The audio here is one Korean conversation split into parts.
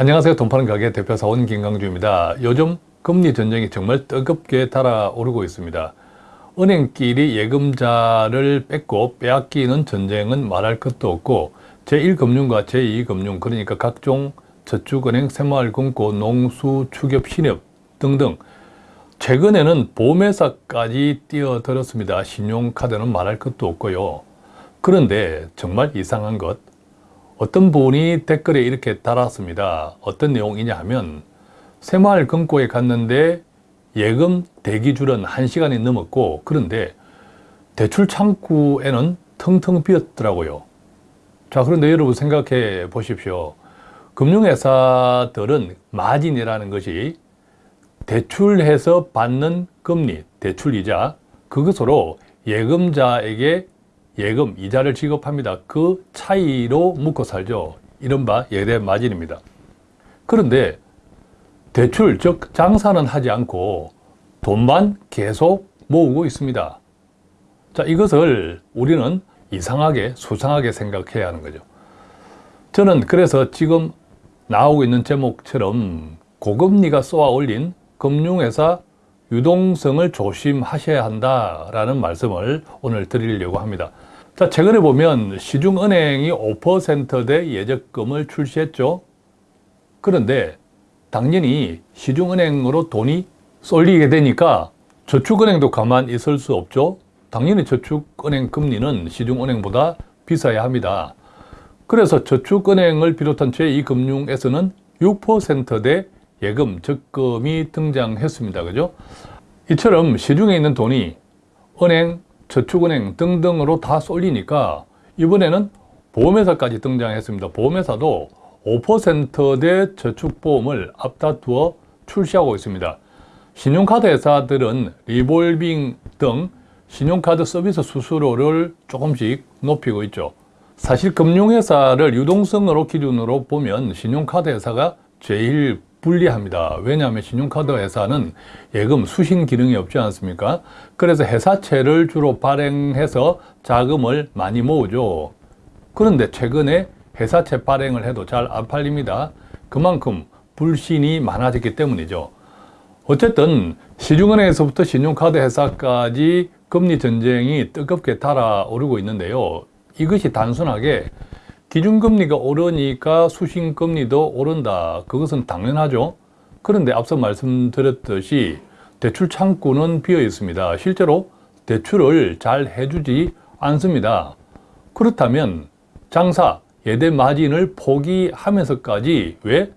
안녕하세요. 돈 파는 가게 대표 사원 김강주입니다. 요즘 금리 전쟁이 정말 뜨겁게 달아오르고 있습니다. 은행끼리 예금자를 뺏고 빼앗기는 전쟁은 말할 것도 없고 제1금융과 제2금융 그러니까 각종 저축은행, 새마을금고, 농수, 축협, 신협 등등 최근에는 보험회사까지 뛰어들었습니다. 신용카드는 말할 것도 없고요. 그런데 정말 이상한 것 어떤 분이 댓글에 이렇게 달았습니다. 어떤 내용이냐 하면 새마을 금고에 갔는데 예금 대기줄은 1시간이 넘었고 그런데 대출 창구에는 텅텅 비었더라고요. 자 그런데 여러분 생각해 보십시오. 금융회사들은 마진이라는 것이 대출해서 받는 금리, 대출이자 그것으로 예금자에게 예금, 이자를 지급합니다. 그 차이로 묶어 살죠. 이른바 예대 마진입니다. 그런데 대출, 즉 장사는 하지 않고 돈만 계속 모으고 있습니다. 자, 이것을 우리는 이상하게, 수상하게 생각해야 하는 거죠. 저는 그래서 지금 나오고 있는 제목처럼 고금리가 쏘아 올린 금융회사 유동성을 조심하셔야 한다라는 말씀을 오늘 드리려고 합니다. 자, 최근에 보면 시중은행이 5%대 예적금을 출시했죠. 그런데 당연히 시중은행으로 돈이 쏠리게 되니까 저축은행도 가만 있을 수 없죠. 당연히 저축은행 금리는 시중은행보다 비싸야 합니다. 그래서 저축은행을 비롯한 제2금융에서는 6%대 예금, 적금이 등장했습니다. 그죠? 이처럼 시중에 있는 돈이 은행, 저축은행 등등으로 다 쏠리니까 이번에는 보험회사까지 등장했습니다. 보험회사도 5%대 저축보험을 앞다투어 출시하고 있습니다. 신용카드 회사들은 리볼빙 등 신용카드 서비스 수수료를 조금씩 높이고 있죠. 사실 금융회사를 유동성으로 기준으로 보면 신용카드 회사가 제일 불리합니다. 왜냐하면 신용카드 회사는 예금 수신 기능이 없지 않습니까? 그래서 회사채를 주로 발행해서 자금을 많이 모으죠. 그런데 최근에 회사채 발행을 해도 잘 안 팔립니다. 그만큼 불신이 많아졌기 때문이죠. 어쨌든 시중은행에서부터 신용카드 회사까지 금리 전쟁이 뜨겁게 달아오르고 있는데요. 이것이 단순하게 기준금리가 오르니까 수신금리도 오른다. 그것은 당연하죠. 그런데 앞서 말씀드렸듯이 대출 창구는 비어 있습니다. 실제로 대출을 잘 해주지 않습니다. 그렇다면 장사, 예대 마진을 포기하면서까지 왜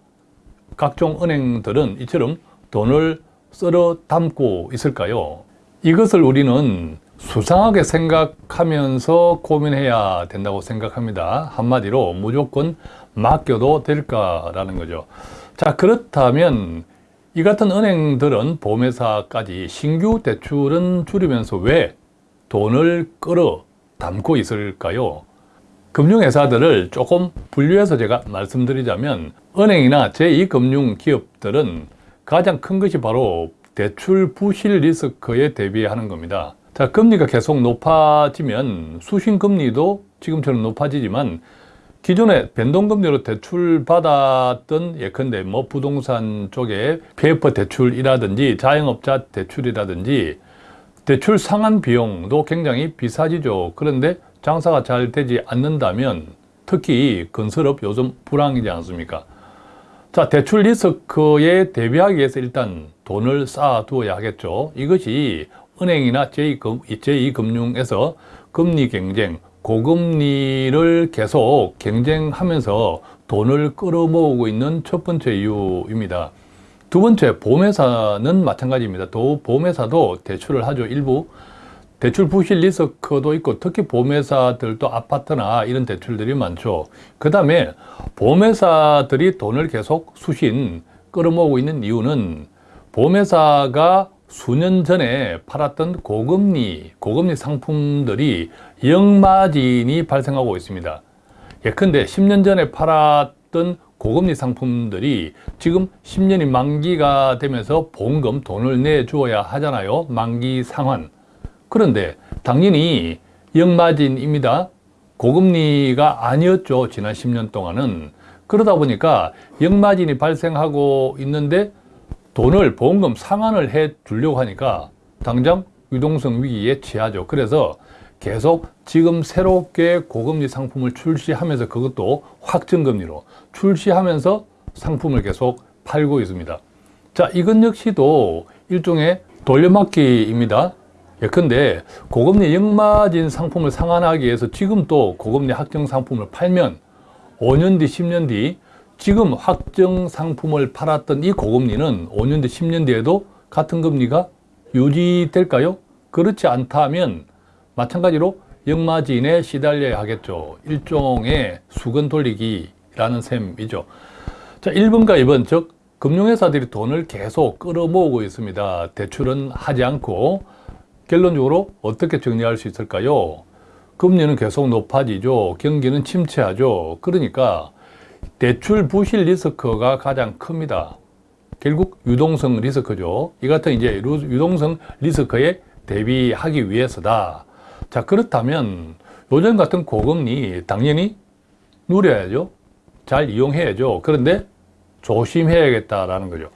각종 은행들은 이처럼 돈을 썰어 담고 있을까요? 이것을 우리는 수상하게 생각하면서 고민해야 된다고 생각합니다. 한마디로 무조건 맡겨도 될까라는 거죠. 자 그렇다면 이 같은 은행들은 보험회사까지 신규 대출은 줄이면서 왜 돈을 끌어 담고 있을까요? 금융회사들을 조금 분류해서 제가 말씀드리자면 은행이나 제2금융기업들은 가장 큰 것이 바로 대출 부실 리스크에 대비하는 겁니다. 자, 금리가 계속 높아지면 수신금리도 지금처럼 높아지지만 기존에 변동금리로 대출 받았던 예컨대 뭐 부동산 쪽에 PF 대출이라든지 자영업자 대출이라든지 대출 상한 비용도 굉장히 비싸지죠. 그런데 장사가 잘 되지 않는다면 특히 건설업 요즘 불황이지 않습니까? 자, 대출 리스크에 대비하기 위해서 일단 돈을 쌓아두어야 하겠죠. 이것이 은행이나 제2금융에서 금리 경쟁, 고금리를 계속 경쟁하면서 돈을 끌어모으고 있는 첫 번째 이유입니다. 두 번째, 보험회사는 마찬가지입니다. 또 보험회사도 대출을 하죠. 일부 대출 부실 리스크도 있고 특히 보험회사들도 아파트나 이런 대출들이 많죠. 그 다음에 보험회사들이 돈을 계속 수신 끌어모으고 있는 이유는 보험회사가 수년 전에 팔았던 고금리, 고금리 상품들이 역마진이 발생하고 있습니다. 예컨대 10년 전에 팔았던 고금리 상품들이 지금 10년이 만기가 되면서 보험금 돈을 내주어야 하잖아요. 만기 상환. 그런데 당연히 역마진입니다. 고금리가 아니었죠. 지난 10년 동안은. 그러다 보니까 역마진이 발생하고 있는데 돈을 보험금 상환을 해 주려고 하니까 당장 유동성 위기에 처하죠. 그래서 계속 지금 새롭게 고금리 상품을 출시하면서 그것도 확정금리로 출시하면서 상품을 계속 팔고 있습니다. 자, 이건 역시도 일종의 돌려막기입니다. 예컨대 고금리 역마진 상품을 상환하기 위해서 지금 또 고금리 확정 상품을 팔면 5년 뒤, 10년 뒤 지금 확정 상품을 팔았던 이 고금리는 5년 뒤, 10년 뒤에도 같은 금리가 유지될까요? 그렇지 않다면 마찬가지로 역마진에 시달려야 하겠죠. 일종의 수건 돌리기라는 셈이죠. 자, 1번과 2번, 즉 금융회사들이 돈을 계속 끌어모으고 있습니다. 대출은 하지 않고 결론적으로 어떻게 정리할 수 있을까요? 금리는 계속 높아지죠. 경기는 침체하죠. 그러니까 대출 부실 리스크가 가장 큽니다. 결국 유동성 리스크죠. 이 같은 이제 유동성 리스크에 대비하기 위해서다. 자, 그렇다면 요즘 같은 고금리 당연히 누려야죠. 잘 이용해야죠. 그런데 조심해야겠다라는 거죠.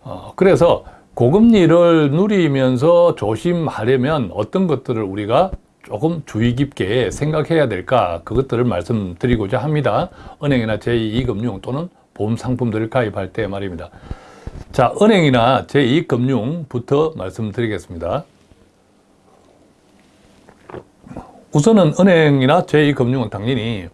어, 그래서 고금리를 누리면서 조심하려면 어떤 것들을 우리가 조금 주의 깊게 생각해야 될까 그것들을 말씀드리고자 합니다. 은행이나 제2금융 또는 보험 상품들을 가입할 때 말입니다. 자, 은행이나 제2금융부터 말씀드리겠습니다. 우선은 은행이나 제2금융은 당연히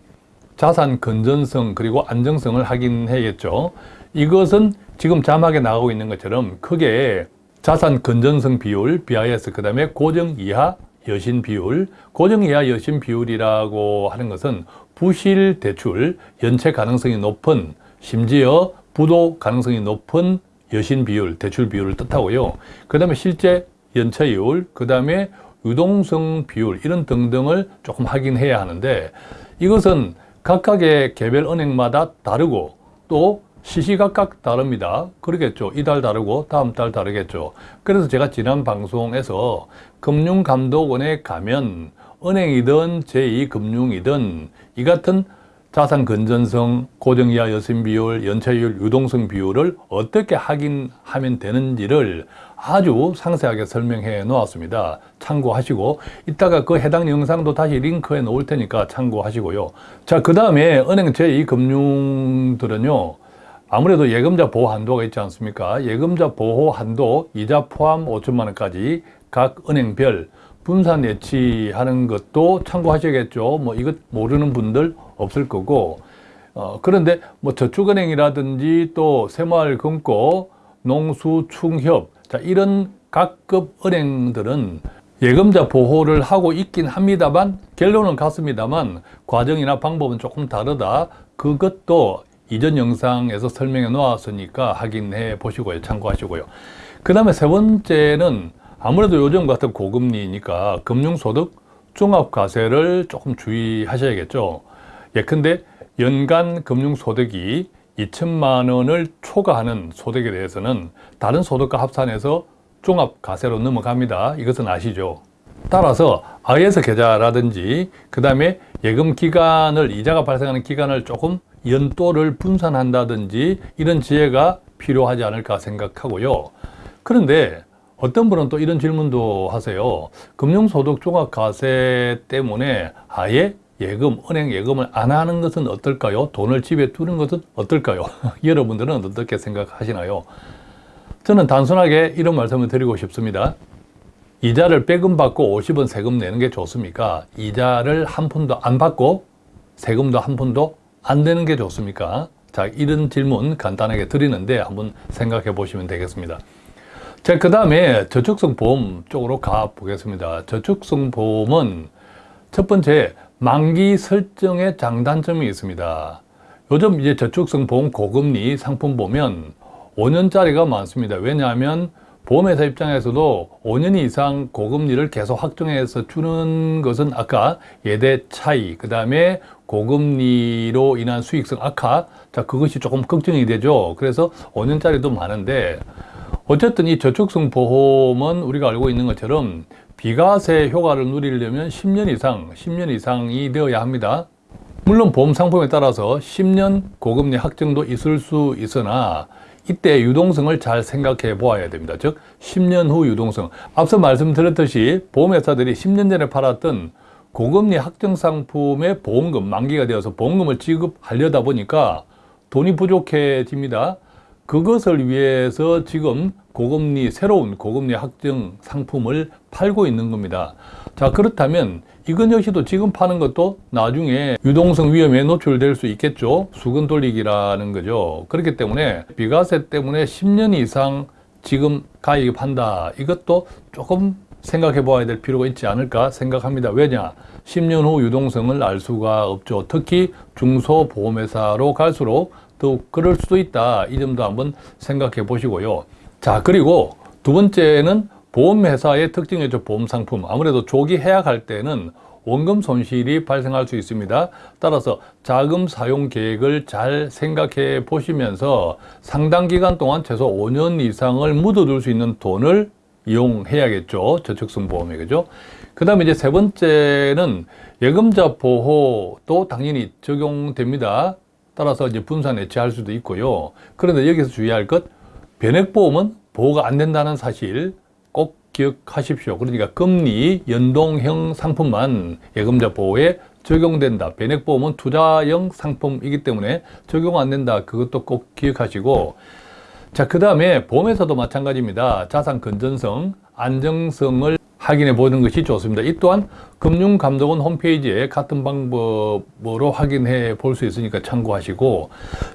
자산 건전성 그리고 안정성을 확인해야겠죠. 이것은 지금 자막에 나오고 있는 것처럼 크게 자산 건전성 비율, BIS, 그 다음에 고정 이하 여신 비율, 고정 이하 여신 비율이라고 하는 것은 부실 대출, 연체 가능성이 높은, 심지어 부도 가능성이 높은 여신 비율, 대출 비율을 뜻하고요. 그 다음에 실제 연체율, 그 다음에 유동성 비율 이런 등등을 조금 확인해야 하는데 이것은 각각의 개별 은행마다 다르고 또 시시각각 다릅니다. 그러겠죠. 이달 다르고 다음 달 다르겠죠. 그래서 제가 지난 방송에서 금융감독원에 가면 은행이든 제2금융이든 이 같은 자산 건전성, 고정 이하 여신 비율, 연체율, 유동성 비율을 어떻게 확인하면 되는지를 아주 상세하게 설명해 놓았습니다. 참고하시고 이따가 그 해당 영상도 다시 링크해 놓을 테니까 참고하시고요. 자, 그 다음에 은행 제2금융들은요. 아무래도 예금자 보호 한도가 있지 않습니까? 예금자 보호 한도 이자 포함 5천만 원까지 각 은행별 분산 예치하는 것도 참고하셔야겠죠. 뭐 이것 모르는 분들 없을 거고 어, 그런데 뭐 저축은행이라든지 또 새마을금고, 농수충협 자 이런 각급 은행들은 예금자 보호를 하고 있긴 합니다만 결론은 같습니다만 과정이나 방법은 조금 다르다. 그것도 이전 영상에서 설명해 놓았으니까 확인해 보시고요. 참고하시고요. 그 다음에 세 번째는 아무래도 요즘 같은 고금리니까 금융소득 종합과세를 조금 주의하셔야겠죠. 예컨대 연간 금융소득이 2천만 원을 초과하는 소득에 대해서는 다른 소득과 합산해서 종합과세로 넘어갑니다. 이것은 아시죠? 따라서 IS 계좌라든지 그 다음에 예금 기간을 이자가 발생하는 기간을 조금 연도를 분산한다든지 이런 지혜가 필요하지 않을까 생각하고요. 그런데 어떤 분은 또 이런 질문도 하세요. 금융소득 종합과세 때문에 아예 예금, 은행 예금을 안 하는 것은 어떨까요? 돈을 집에 두는 것은 어떨까요? 여러분들은 어떻게 생각하시나요? 저는 단순하게 이런 말씀을 드리고 싶습니다. 이자를 빼금 받고 50원 세금 내는 게 좋습니까? 이자를 한 푼도 안 받고 세금도 한 푼도 안 되는 게 좋습니까? 자, 이런 질문 간단하게 드리는데 한번 생각해 보시면 되겠습니다. 자, 그 다음에 저축성 보험 쪽으로 가 보겠습니다. 저축성 보험은 첫 번째, 만기 설정의 장단점이 있습니다. 요즘 이제 저축성 보험 고금리 상품 보면 5년짜리가 많습니다. 왜냐하면 보험회사 입장에서도 5년 이상 고금리를 계속 확정해서 주는 것은 아까 예대 차이, 그 다음에 고금리로 인한 수익성 악화, 자, 그것이 조금 걱정이 되죠. 그래서 5년짜리도 많은데, 어쨌든 이 저축성 보험은 우리가 알고 있는 것처럼 비과세 효과를 누리려면 10년 이상, 10년 이상이 되어야 합니다. 물론 보험 상품에 따라서 10년 고금리 확정도 있을 수 있으나 이때 유동성을 잘 생각해 보아야 됩니다. 즉 10년 후 유동성. 앞서 말씀드렸듯이 보험회사들이 10년 전에 팔았던 고금리 확정 상품의 보험금 만기가 되어서 보험금을 지급하려다 보니까 돈이 부족해집니다. 그것을 위해서 지금 고금리 새로운 고금리 확정 상품을 팔고 있는 겁니다. 자 그렇다면 이건 역시도 지금 파는 것도 나중에 유동성 위험에 노출될 수 있겠죠. 수건 돌리기라는 거죠. 그렇기 때문에 비과세 때문에 10년 이상 지금 가입한다. 이것도 조금 생각해 봐야 될 필요가 있지 않을까 생각합니다. 왜냐? 10년 후 유동성을 알 수가 없죠. 특히 중소보험회사로 갈수록 더욱 그럴 수도 있다. 이 점도 한번 생각해 보시고요. 자, 그리고 두 번째는 보험회사의 특징이죠. 보험상품. 아무래도 조기 해약할 때는 원금 손실이 발생할 수 있습니다. 따라서 자금 사용 계획을 잘 생각해 보시면서 상당 기간 동안 최소 5년 이상을 묻어둘 수 있는 돈을 이용해야겠죠. 저축성 보험에 그죠? 그 다음에 이제 세 번째는 예금자 보호도 당연히 적용됩니다. 따라서 이제 분산 해체할 수도 있고요. 그런데 여기서 주의할 것, 변액보험은 보호가 안 된다는 사실 꼭 기억하십시오. 그러니까 금리 연동형 상품만 예금자 보호에 적용된다. 변액보험은 투자형 상품이기 때문에 적용 안 된다. 그것도 꼭 기억하시고 자, 그 다음에 보험에서도 마찬가지입니다. 자산 건전성, 안정성을 확인해 보는 것이 좋습니다. 이 또한 금융감독원 홈페이지에 같은 방법으로 확인해 볼 수 있으니까 참고하시고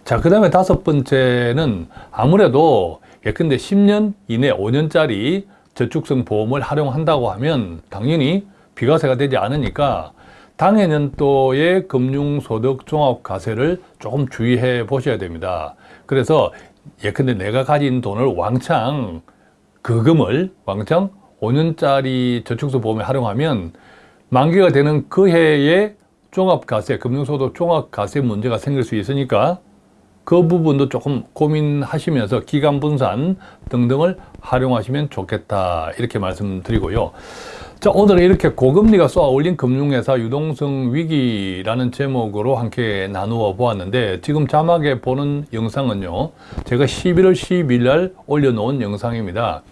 자, 그 다음에 다섯 번째는 아무래도 예컨대 10년 이내 5년짜리 저축성 보험을 활용한다고 하면 당연히 비과세가 되지 않으니까 당해 년도의 금융소득 종합과세를 조금 주의해 보셔야 됩니다. 그래서 예컨대 내가 가진 돈을 왕창 그 금을 왕창 5년짜리 저축소 보험에 활용하면 만기가 되는 그 해에 종합과세, 금융소득 종합과세 문제가 생길 수 있으니까 그 부분도 조금 고민하시면서 기간 분산 등등을 활용하시면 좋겠다 이렇게 말씀드리고요. 자 오늘은 이렇게 고금리가 쏘아 올린 금융회사 유동성 위기라는 제목으로 함께 나누어 보았는데 지금 자막에 보는 영상은요 제가 11월 12일 날 올려놓은 영상입니다.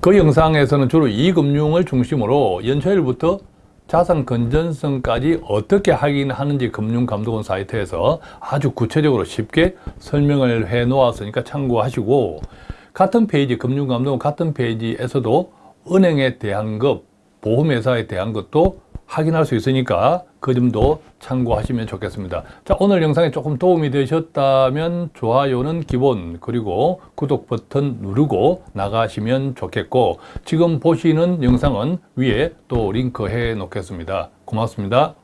그 영상에서는 주로 이금융을 중심으로 연초일부터 자산 건전성까지 어떻게 확인하는지 금융감독원 사이트에서 아주 구체적으로 쉽게 설명을 해 놓았으니까 참고하시고 같은 페이지 금융감독원 같은 페이지에서도 은행에 대한 것 보험회사에 대한 것도 확인할 수 있으니까 그 점도 참고하시면 좋겠습니다. 자, 오늘 영상이 조금 도움이 되셨다면 좋아요는 기본 그리고 구독 버튼 누르고 나가시면 좋겠고 지금 보시는 영상은 위에 또 링크해 놓겠습니다. 고맙습니다.